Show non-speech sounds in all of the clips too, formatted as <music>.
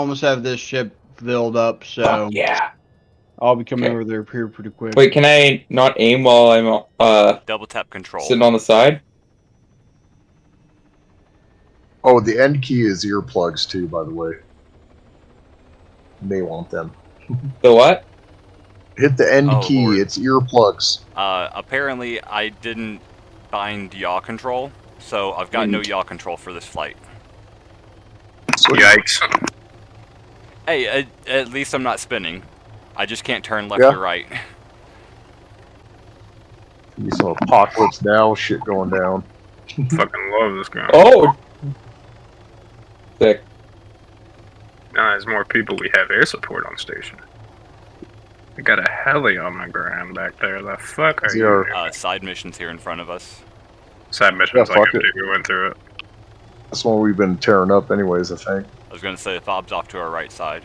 almost have this ship filled up, so Fuck yeah. I'll be coming Okay. over there here pretty quick. Wait, can I not aim while I'm uh Double tap control. sitting on the side? Oh, the end key is earplugs too, by the way. You may want them. <laughs> The what? Hit the end Oh, key. Lord. It's earplugs. Uh, apparently, I didn't bind yaw control, so I've got no yaw control for this flight. Yikes. Hey, at, at least I'm not spinning. I just can't turn left Yeah. or right. <laughs> Be some apocalypse now shit going down. Fucking love this guy. Oh. Sick. Now as more people, we have air support on station. We got a heli on the ground back there. The fuck are Zero. you? Uh, side missions here in front of us. Side missions Yeah, like fuck I it. we went through it. That's one we've been tearing up, anyways. I think. I was gonna say the fob's off to our right side.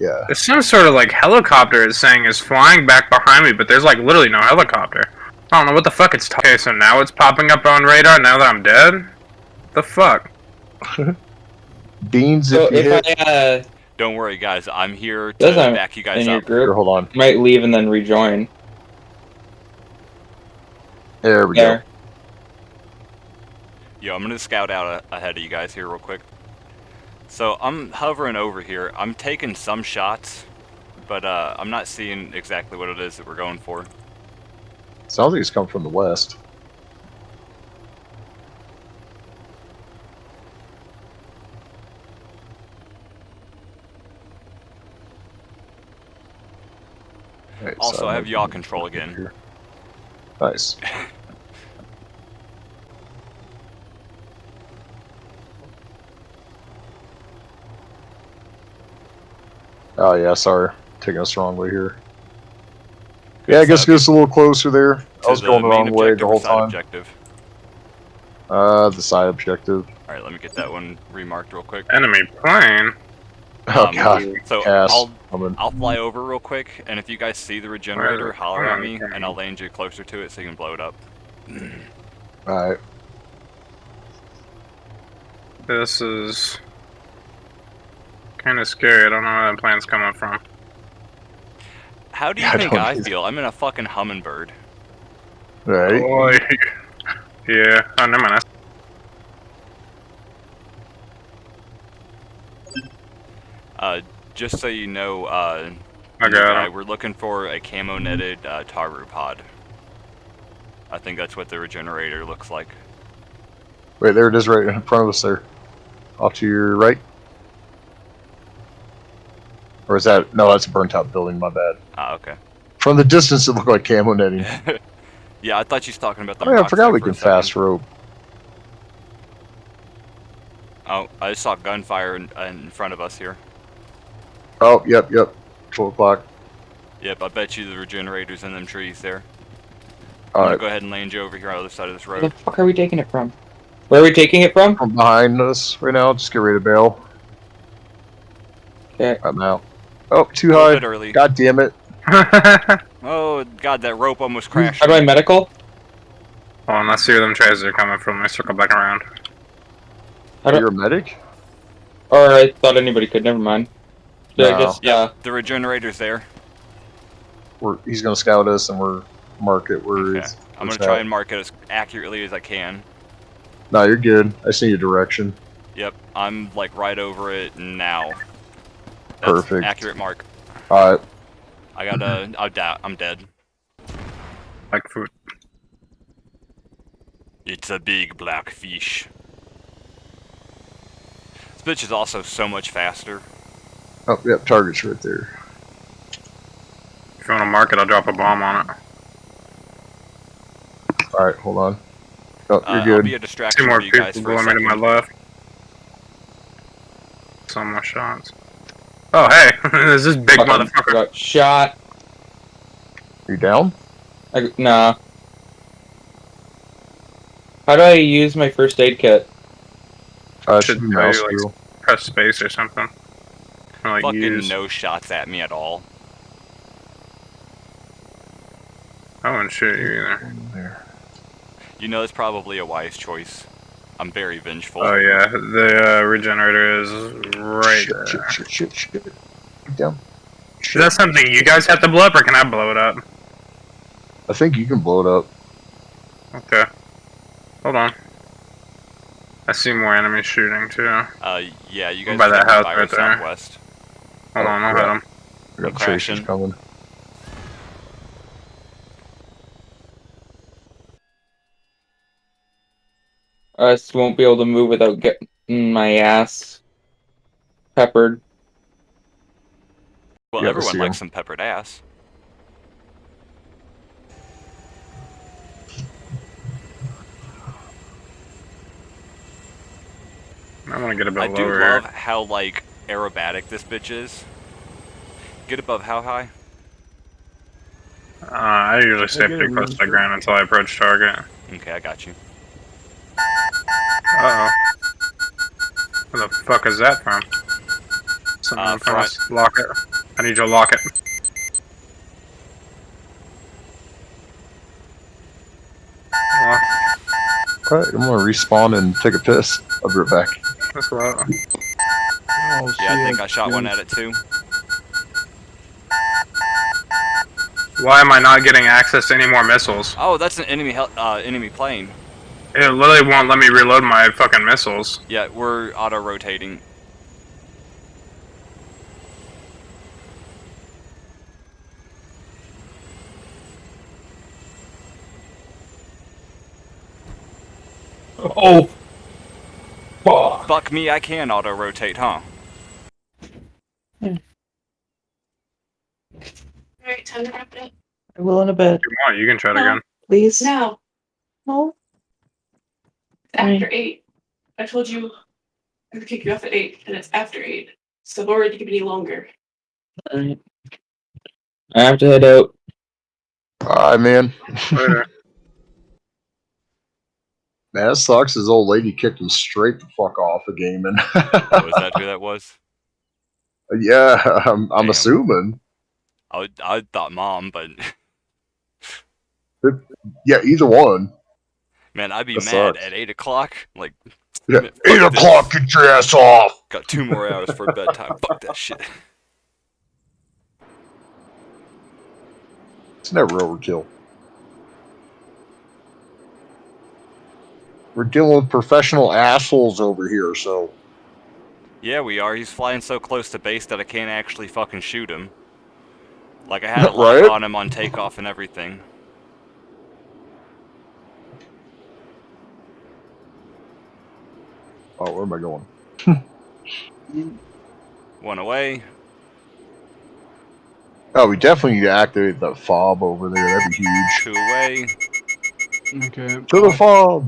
Yeah. There's some sort of like helicopter is saying is flying back behind me, but there's like literally no helicopter. I don't know what the fuck it's. T- okay, so now it's popping up on radar now that I'm dead. The fuck? <laughs> Beans, So if you if hit. I uh Don't worry, guys. I'm here to Does I'm back you guys in your up. Here, group, hold on. might leave and then rejoin. There we There. Yo, I'm gonna scout out ahead of you guys here real quick. So I'm hovering over here. I'm taking some shots, but uh, I'm not seeing exactly what it is that we're going for. Sounds like it's come from the west. Right, Also, so I have yaw control again. Nice. <laughs> Oh yeah, sorry, taking us the wrong way here. Yeah, I guess So, get us a little closer there. I to was going the wrong way the whole side time. Objective. Uh, the side objective. All right, let me get that one remarked real quick. Enemy plane. <laughs> Oh Um, god, So Cass. I'll coming. I'll fly over real quick, and if you guys see the regenerator, Where- holler at me, we and I'll land you closer to it so you can blow it up. All right. This is kind of scary. I don't know where that plane's coming from. How do you Yeah, <laughs> I think don't I either. feel? I'm in a fucking hummingbird. Right. Oh, <laughs> yeah. Oh, never mind. Uh, just so you know, uh, I got guy, we're looking for a camo netted uh, Taru pod. I think that's what the regenerator looks like. Wait, there it is, right in front of us. There, off to your right. Or is that no? That's a burnt out building. My bad. Ah, okay. From the distance, it looked like camo netting. <laughs> yeah, I thought you was talking about the. Oh yeah, I forgot we can fast rope. Oh, I just saw gunfire in, in front of us here. Oh, yep, yep. Twelve o'clock. Yep, I bet you the regenerator's in them trees there. All I'm right, go ahead and land you over here on the other side of this Where the road. fuck are we taking it from? Where are we taking it from? from behind us right now. Just get ready to bail. Okay. I'm out. Oh, too A little high. bit early. God damn it. <laughs> Oh god, that rope almost hmm, crashed. How do I medical? Oh, and let's see where them trays are coming from. Let's circle back around. Are You're a medic? or I thought anybody could. Never mind. Yeah, No. I guess. Yeah. The regenerator's there. We're, he's gonna scout us, and we're mark it where Okay. it's. I'm gonna try at. and mark it as accurately as I can. No, you're good. I see your direction. Yep, I'm like right over it now. That's Perfect. Accurate mark. All right. I got a. I doubt. I'm dead. Like food. It's a big black fish. This bitch is also so much faster. Oh, yep. Target's right there. If you want to mark it, I'll drop a bomb on it. All right, hold on. Oh, Uh, you're I'll good. be a distraction Two more for you guys people for going me to my left. Some more shots. Oh, hey! There's <laughs> this big Fucking motherfucker. got shot. you down? I, nah. How do I use my first aid kit? Uh, Should should be tell you, mouse like, wheel. Press space or something. Or, like, Fucking use. no shots at me at all. I wouldn't shoot you either. You know, it's probably a wise choice. I'm very vengeful. Oh yeah, the uh, regenerator is right shit, there. shit, shit, shit, shit. Get down. Is that something you guys have to blow up, or can I blow it up? I think you can blow it up. Okay. Hold on. I see more enemies shooting too. Uh, yeah, you guys By that house by right there. southwest. on, I'll hit them. I got I'm tracers coming. I just won't be able to move without getting my ass peppered. Well, Yeah, everyone likes some peppered ass. I want to get a bit I do love how like aerobatic this bitch is. Get above how high? Uh, I usually stay I pretty close to the ground until I approach target. Okay, I got you. Uh oh. Where the fuck is that from? Someone Uh, from front. us. Lock it. I need you to lock it. Lock. Alright, I'm gonna respawn and take a piss. I'll be right back. That's what. Oh, Yeah, see, I think I shot one at it too. Why am I not getting access to any more missiles? Oh, that's an enemy hel- uh, enemy plane. It literally won't let me reload my fucking missiles. Yeah, we're auto rotating. Oh! Fuck! Fuck me, I can auto rotate, huh? Alright, time to wrap it up. I will in a bit. If you want, you can try it No. again. Please. Now, No. After eight. I told you I would kick you off at eight, and it's after eight. So I've already given you longer. Alright. I have to head out. Alright, man. <laughs> Man, that sucks. His old lady kicked him straight the fuck off of gaming. <laughs> Was that who that was? yeah, I'm, I'm assuming. I, would- I thought mom, but <laughs> Yeah, either one. Man, I'd be That mad sucks. at eight o'clock. Like, Yeah, eight this. o'clock, get your ass off. got two more hours for bedtime. <laughs> Fuck that shit. It's never overkill. We're dealing with professional assholes over here, so Yeah, we are. He's flying so close to base that I can't actually fucking shoot him. Like I had <laughs> a lock Right? on him on takeoff and everything. Oh, where am I going? <laughs> One away. Oh, we definitely need to activate the fob over there. That'd be huge. Two away. Okay. To the fob.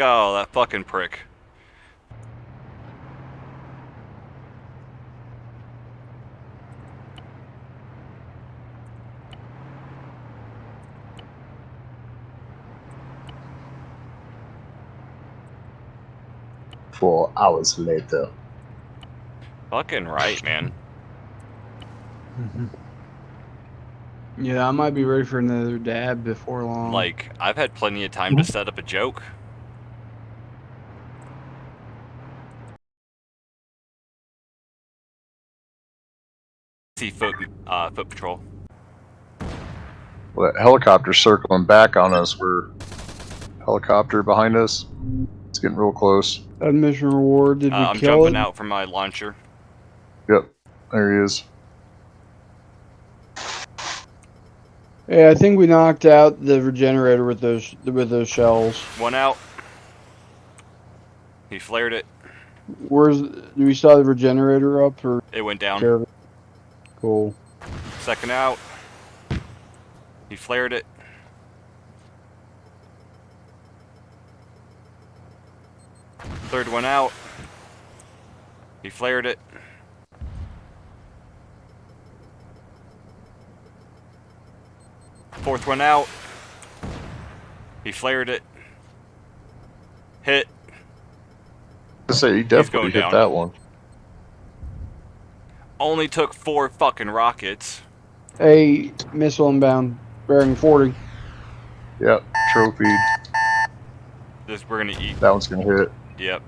Oh, that fucking prick. Four hours later. Fucking right, man. <laughs> Yeah, I might be ready for another dab before long. Like, I've had plenty of time to mm-hmm. set up a joke. See foot, uh, foot patrol. Well, that helicopter circling back on us. We're helicopter behind us. It's getting real close. admission reward. Did Uh, we I'm kill jumping it? out from my launcher. Yep, there he is. Yeah, I think we knocked out the regenerator with those with those shells. One out. He flared it. Where's do we saw the regenerator up or It went down. Care of it? Cool. Second out. He flared it. Third one out. He flared it. Fourth one out. He flared it. Hit. I say he definitely hit down. that one. Only took four fucking rockets. A missile inbound, bearing 40. Yep, trophy. This we're gonna eat. That one's gonna hit. Yep.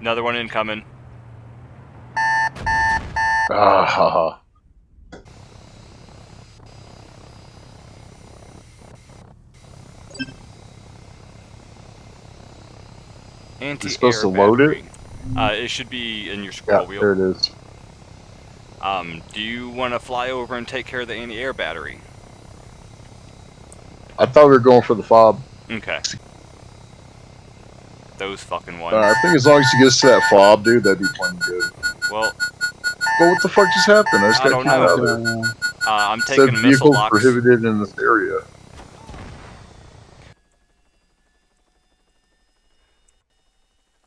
Another one incoming. Ah, ha, ha. Anti-air supposed to load it? Uh, it should be in your Yeah, scroll wheel. there it is. Um, do you want to fly over and take care of the anti-air battery? I thought we were going for the fob. Okay. Those fucking ones. Uh, I think as long as he gets to that fob, dude, that'd be plenty good. well, But what the fuck just happened? I just I got don't know. Uh, I'm taking said missile vehicles locks. prohibited in this area.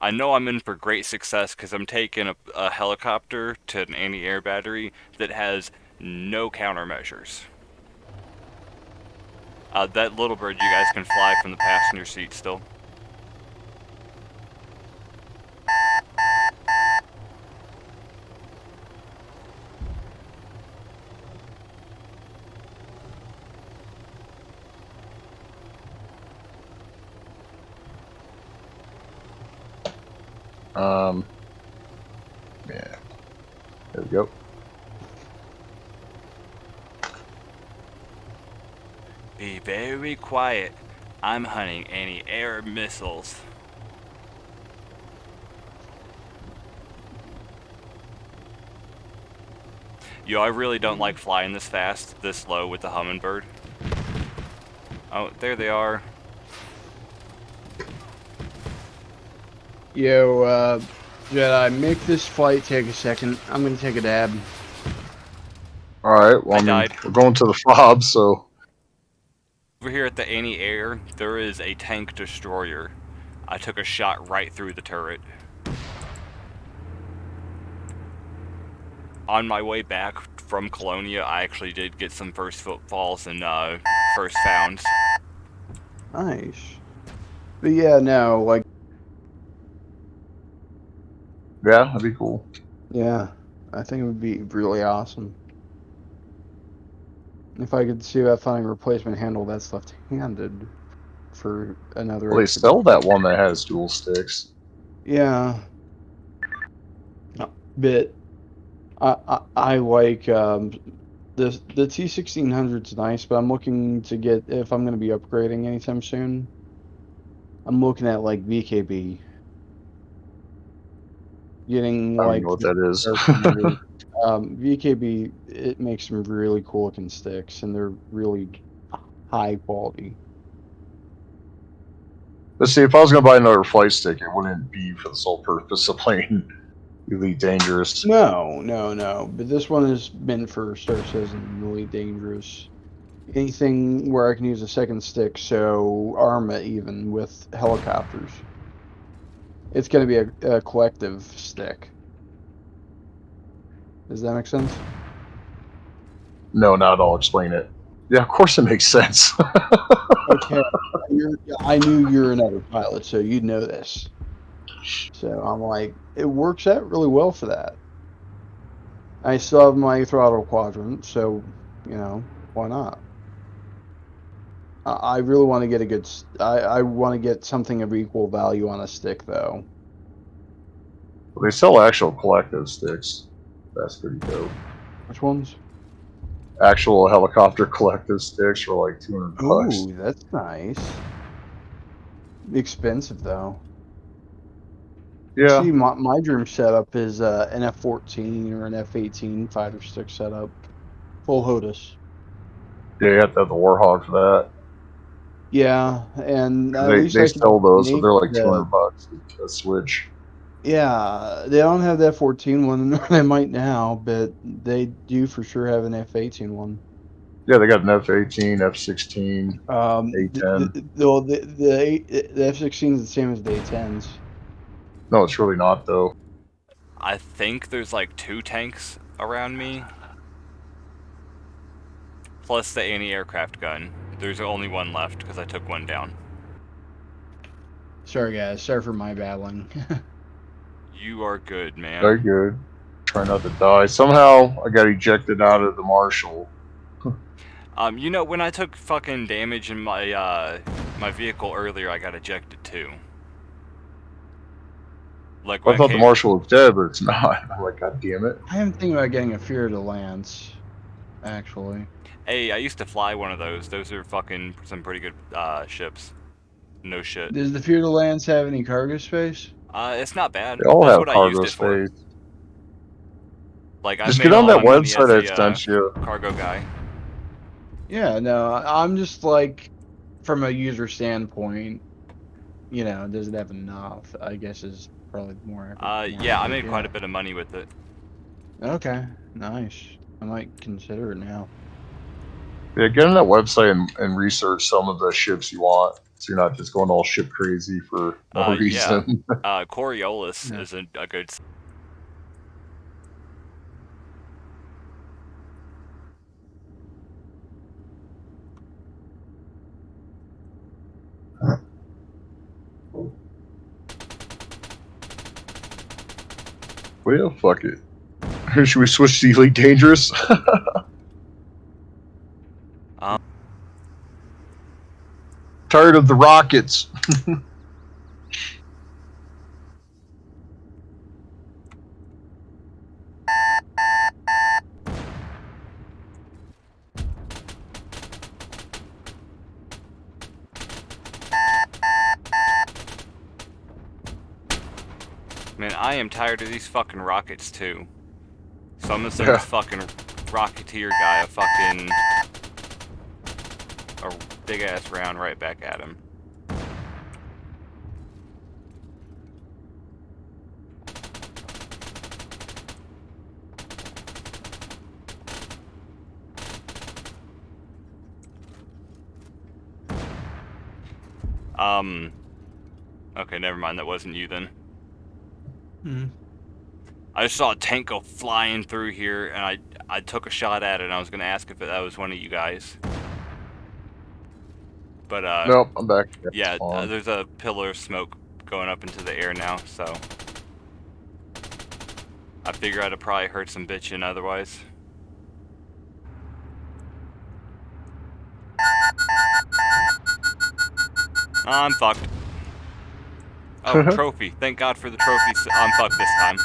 I know I'm in for great success because I'm taking a, a helicopter to an anti-air battery that has no countermeasures. Uh, that little bird, you guys can fly from the passenger seat still. Um, yeah. There we go. Be very quiet. I'm hunting anti-air missiles. Yo, I really don't like flying this fast, this low with the hummingbird. Oh, there they are. Yo, uh, Jedi, make this flight take a second. I'm gonna take a dab. Alright, well, I I mean, we're going to the fob, so. Over here at the anti-air, there is a tank destroyer. I took a shot right through the turret. On my way back from Colonia, I actually did get some first footfalls and uh, first founds. Nice. But yeah, no, like, Yeah, that'd be cool. yeah, I think it would be really awesome. If I could see that finding a replacement handle that's left-handed for another. Well, they sell that one that has dual sticks. Yeah. No, Bit. I, I I like um the the T sixteen hundred's nice, but I'm looking to get if I'm gonna be upgrading anytime soon. I'm looking at like VKB. Getting I like know what that is. <laughs> um, VKB it makes some really cool looking sticks and they're really high quality. Let's see, if I was going to buy another flight stick, it wouldn't be for the sole purpose of playing <laughs> Elite Dangerous. No, no, no. But this one has been for Star Citizen, really dangerous. Anything where I can use a second stick, so Arma even with helicopters. It's going to be a, a collective stick. Does that make sense? No, not at all. Explain it. Yeah, of course it makes sense. <laughs> Okay. You're, I knew you were another pilot, so you'd know this. So I'm like, it works out really well for that. I still have my throttle quadrant, so you know why not? I, I really want to get a good. I want to get something of equal value on a stick, though. they sell actual collective sticks. That's pretty dope. Which ones? Actual helicopter <laughs> collective sticks for like 200 bucks. Ooh, that's nice. Expensive though. Yeah, See, my, my dream setup is uh, an F-14 or an F-18 fighter stick setup, full HOTAS. yeah, you have to have the Warthog for that. Yeah, and at they they sell those, but make they're like 200 bucks a switch. Yeah, they don't have the F-14 one. <laughs> They might now, but they do for sure have an F-18 one. Yeah, they got an F-18, F-16. Um, A10. The, the, the, the, the F-16 is the same as the A-10s. No, it's really not though. I think there's like two tanks around me. Plus the anti-aircraft gun. There's only one left because I took one down. Sorry, guys. Sorry for my babbling. <laughs> You are good, man. Very good. Try not to die. Somehow I got ejected out of the Marshall. <laughs> Um, you know, when I took fucking damage in my uh my vehicle earlier, I got ejected too. Like I when thought the came- Marshall was dead, but it's <laughs> not. I'm like, God damn it. I am thinking about getting a Fer-de-Lance, actually. Hey, I used to fly one of those. Those are fucking some pretty good uh ships. No shit. Does the Fer-de-Lance have any cargo space? Uh, it's not bad. They all That's have I cargo used it for. space. Like I Just made get on all that my money website I as a, uh, sent you. cargo guy. Yeah, no, I- I'm just like, from a user standpoint, you know, does it have enough? I guess is probably more. Uh, yeah, I made quite a bit of money with it. Okay, nice. I might consider it now. Yeah, get on that website and, and research some of the ships you want. So you're not just going all ship crazy for no Uh, yeah. reason. <laughs> Uh, Coriolis Yeah. is a, a good. well, fuck it. <laughs> Should we switch to Elite Dangerous? <laughs> Um. Tired of the rockets. Man, I am tired of these fucking rockets too. So I'm gonna send Yeah. this fucking rocketeer guy a fucking a big ass round right back at him. Um. Okay, never mind. That wasn't you then. Hmm. I just saw a tank go flying through here, and I I took a shot at it, and I was gonna ask if that was one of you guys. But uh, nope, I'm back. yeah, it's uh, there's a pillar of smoke going up into the air now, so I figure I'd have probably heard some bitching otherwise. I'm fucked. Oh, <laughs> trophy. Thank God for the trophy. I'm fucked this time.